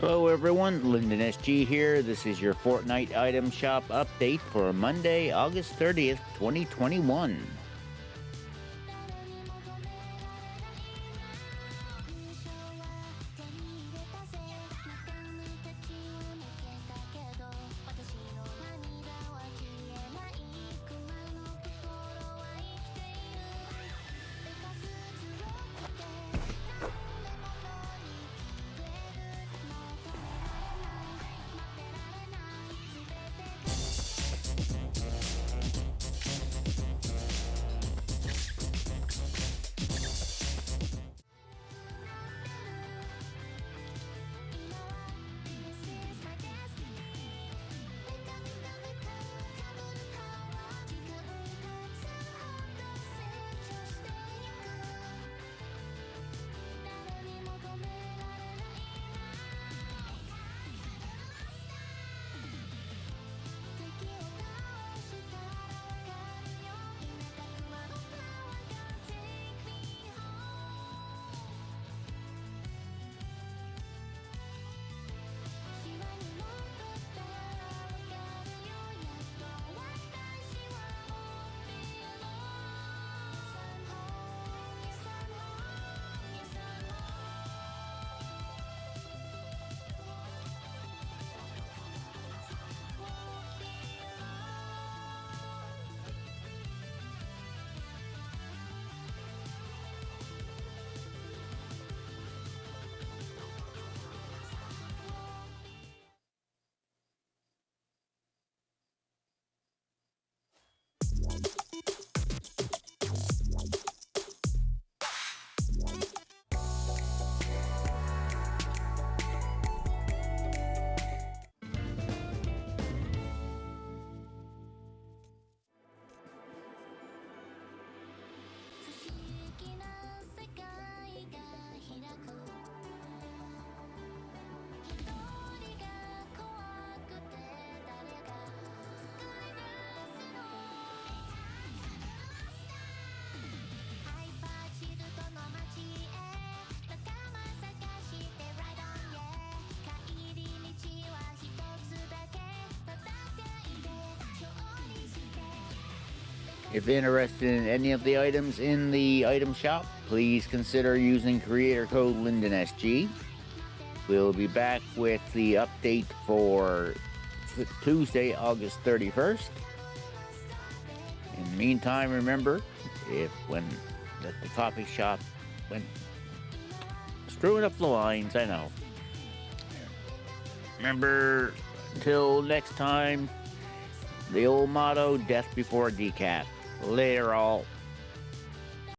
Hello everyone, Lyndon SG here. This is your Fortnite item shop update for Monday, August 30th, 2021. If interested in any of the items in the item shop, please consider using creator code LyndonSG. We'll be back with the update for Tuesday, August 31st. In the meantime, remember, if when the, the coffee shop went screwing up the lines, I know. Remember, till next time, the old motto, death before decaf. Later all.